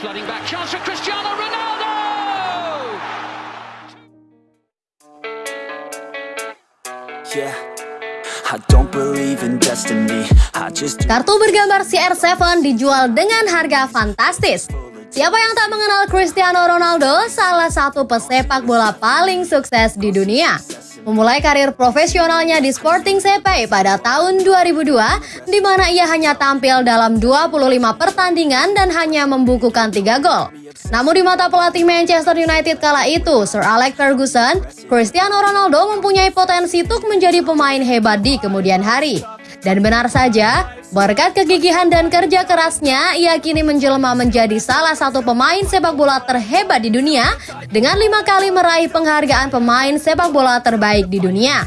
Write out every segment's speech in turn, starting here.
flooding back. Chance for Cristiano Ronaldo! Yeah. I don't believe in destiny. I just Kartu bergambar CR7 dijual dengan harga fantastis. Siapa yang tak mengenal Cristiano Ronaldo, salah satu pesepak bola paling sukses di dunia. Memulai karir profesionalnya di Sporting CP pada tahun 2002, di mana ia hanya tampil dalam 25 pertandingan dan hanya membukukan 3 gol. Namun di mata pelatih Manchester United kala itu, Sir Alex Ferguson, Cristiano Ronaldo mempunyai potensi untuk menjadi pemain hebat di kemudian hari. Dan benar saja, berkat kegigihan dan kerja kerasnya, ia kini menjelma menjadi salah satu pemain sepak bola terhebat di dunia dengan lima kali meraih penghargaan pemain sepak bola terbaik di dunia.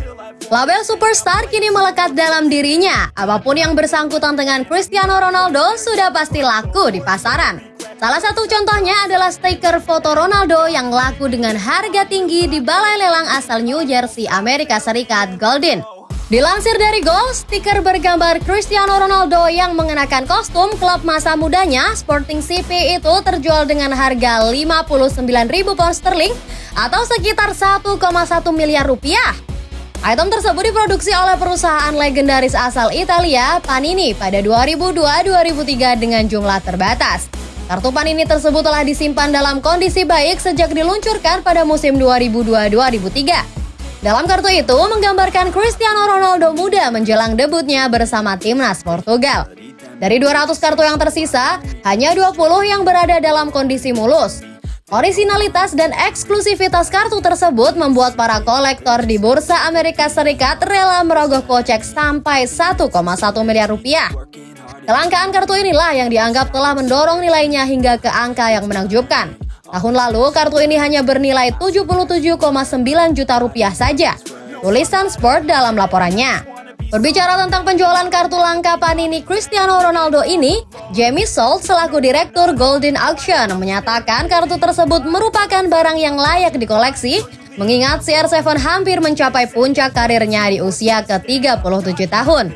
Label superstar kini melekat dalam dirinya. Apa pun yang bersangkutan dengan Cristiano Ronaldo sudah pasti laku di pasaran. Salah satu contohnya adalah stiker foto Ronaldo yang laku dengan harga tinggi di balai lelang asal New Jersey, Amerika Serikat, Golden. Dilansir dari Gol, stiker bergambar Cristiano Ronaldo yang mengenakan kostum klub masa mudanya Sporting CP itu terjual dengan harga 59.000 pound sterling atau sekitar 1,1 miliar rupiah. Item tersebut diproduksi oleh perusahaan legendaris asal Italia, Panini, pada 2002-2003 dengan jumlah terbatas. Kartu Panini tersebut telah disimpan dalam kondisi baik sejak diluncurkan pada musim 2002-2003. Dalam kartu itu menggambarkan Cristiano Ronaldo muda menjelang debutnya bersama timnas Portugal. Dari 200 kartu yang tersisa, hanya 20 yang berada dalam kondisi mulus. Originalitas dan eksklusivitas kartu tersebut membuat para kolektor di Bursa Amerika Serikat rela merogoh kocek sampai 1,1 miliar rupiah. Kelangkaan kartu inilah yang dianggap telah mendorong nilainya hingga ke angka yang menakjubkan. Tahun lalu, kartu ini hanya bernilai 77,9 juta rupiah saja. Tulisan Sport dalam laporannya. Berbicara tentang penjualan kartu langka Panini Cristiano Ronaldo ini, Jamie Salt selaku Direktur Golden Auction menyatakan kartu tersebut merupakan barang yang layak dikoleksi mengingat CR7 hampir mencapai puncak karirnya di usia ke-37 tahun.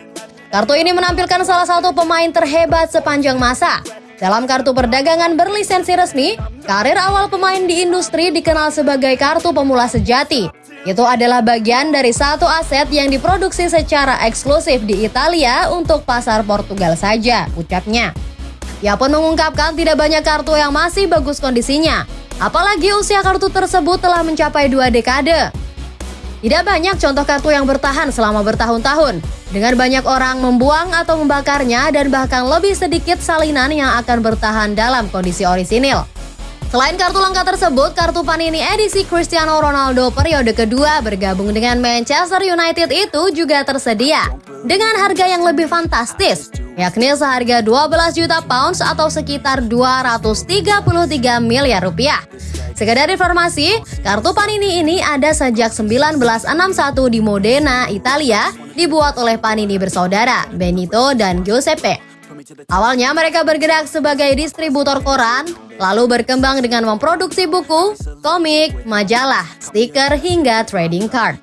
Kartu ini menampilkan salah satu pemain terhebat sepanjang masa, dalam kartu perdagangan berlisensi resmi, karir awal pemain di industri dikenal sebagai kartu pemula sejati. Itu adalah bagian dari satu aset yang diproduksi secara eksklusif di Italia untuk pasar Portugal saja, ucapnya. Ia pun mengungkapkan tidak banyak kartu yang masih bagus kondisinya, apalagi usia kartu tersebut telah mencapai dua dekade. Tidak banyak contoh kartu yang bertahan selama bertahun-tahun, dengan banyak orang membuang atau membakarnya dan bahkan lebih sedikit salinan yang akan bertahan dalam kondisi orisinil. Selain kartu langka tersebut, kartu Panini edisi Cristiano Ronaldo periode kedua bergabung dengan Manchester United itu juga tersedia dengan harga yang lebih fantastis, yakni seharga 12 juta pounds atau sekitar 233 miliar rupiah. Sekedar informasi, kartu Panini ini ada sejak 1961 di Modena, Italia, dibuat oleh Panini bersaudara, Benito dan Giuseppe. Awalnya mereka bergerak sebagai distributor koran, lalu berkembang dengan memproduksi buku, komik, majalah, stiker, hingga trading card.